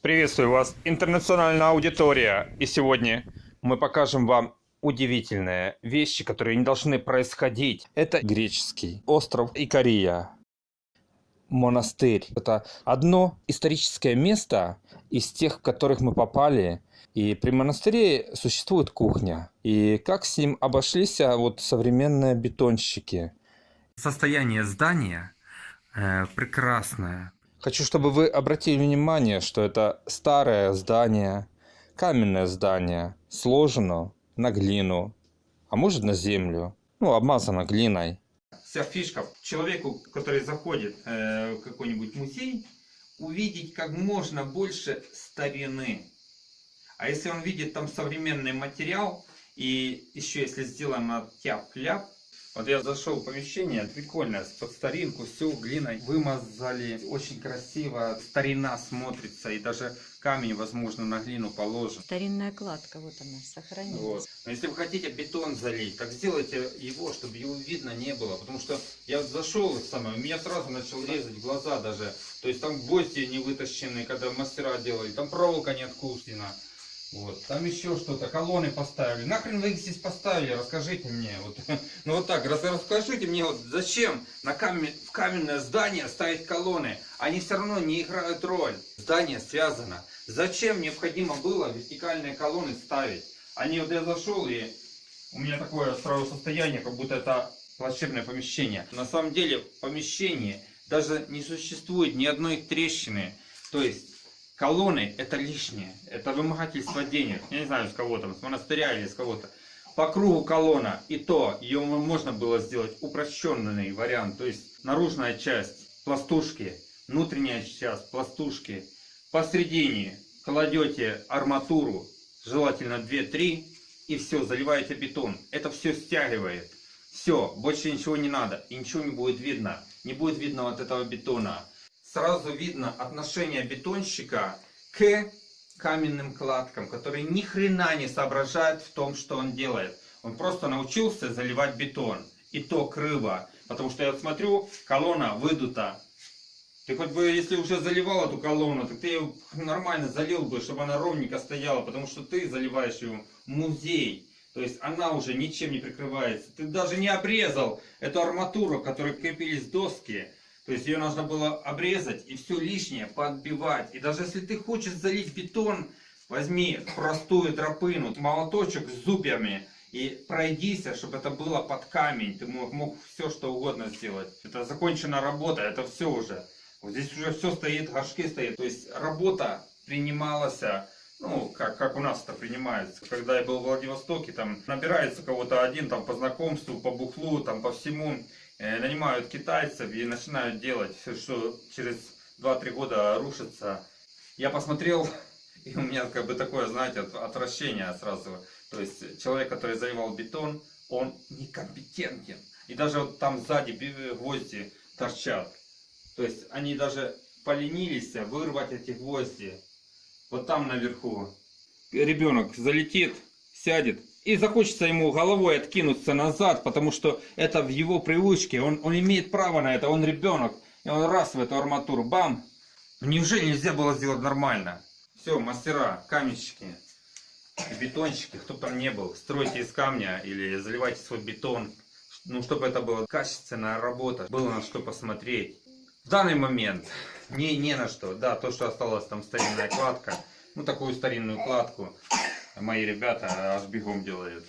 Приветствую вас, интернациональная аудитория. И сегодня мы покажем вам удивительные вещи, которые не должны происходить. Это греческий остров Икария. Монастырь. Это одно историческое место из тех, в которых мы попали. И при монастыре существует кухня. И как с ним обошлись а, вот современные бетонщики. Состояние здания э, прекрасное. Хочу, чтобы вы обратили внимание, что это старое здание, каменное здание, сложено на глину, а может на землю, ну, обмазано глиной. Вся фишка человеку, который заходит э, в какой-нибудь музей, увидеть как можно больше старины. А если он видит там современный материал, и еще если сделано тяп-ляп, вот я зашел в помещение, прикольно, под старинку, все глиной вымазали, очень красиво, старина смотрится, и даже камень, возможно, на глину положен. Старинная кладка, вот она, сохранилась. Вот. Но если вы хотите бетон залить, так сделайте его, чтобы его видно не было. Потому что я зашел, самое, меня сразу начал резать глаза даже. То есть там гвозди не вытащены, когда мастера делали, там проволока не откусена. Вот. Там еще что-то, колонны поставили. Нахрен вы их здесь поставили, расскажите мне. Вот. Ну вот так, рас, расскажите мне, вот зачем на камень, в каменное здание ставить колонны? Они все равно не играют роль. Здание связано. Зачем необходимо было вертикальные колонны ставить? Они вот я зашел и у меня такое сразу состояние, как будто это плачебное помещение. На самом деле в помещении даже не существует ни одной трещины. То есть Колонны это лишнее, это вымогательство денег. Я не знаю, с кого там, с монастыря или с кого-то. По кругу колонна, и то ее можно было сделать упрощенный вариант. То есть наружная часть пластушки, внутренняя часть пластушки. Посередине кладете арматуру, желательно 2-3, и все, заливаете бетон. Это все стягивает. Все, больше ничего не надо, и ничего не будет видно. Не будет видно вот этого бетона сразу видно отношение бетонщика к каменным кладкам, который ни хрена не соображает в том, что он делает. Он просто научился заливать бетон. И то криво. Потому что я смотрю, колонна выдута. Ты хоть бы, если уже заливал эту колонну, так ты ее нормально залил бы, чтобы она ровненько стояла. Потому что ты заливаешь ее музей. То есть она уже ничем не прикрывается. Ты даже не обрезал эту арматуру, к которой крепились доски. То есть ее нужно было обрезать и все лишнее подбивать. И даже если ты хочешь залить бетон, возьми простую тропыну, молоточек с зубьями и пройдись, чтобы это было под камень. Ты мог, мог все что угодно сделать. Это закончена работа, это все уже. Вот здесь уже все стоит, горшки стоят. То есть работа принималась, ну, как, как у нас это принимается. Когда я был в Владивостоке, там набирается кого-то один там по знакомству, по бухлу, там по всему. Э, нанимают китайцев и начинают делать, что через 2-3 года рушится. Я посмотрел, и у меня как бы такое, знаете, отвращение сразу. То есть человек, который заливал бетон, он некомпетентен. И даже вот там сзади гвозди торчат. То есть они даже поленились вырвать эти гвозди. Вот там наверху. Ребенок залетит, сядет, и захочется ему головой откинуться назад, потому что это в его привычке, он, он имеет право на это, он ребенок, и он раз в эту арматуру, бам! Неужели нельзя было сделать нормально? Все, мастера, каменщики, бетонщики, кто там не был, стройте из камня или заливайте свой бетон, ну, чтобы это была качественная работа, было на что посмотреть. В данный момент не, не на что, да, то, что осталось там старинная кладка, ну, такую старинную кладку, мои ребята аж бегом делают.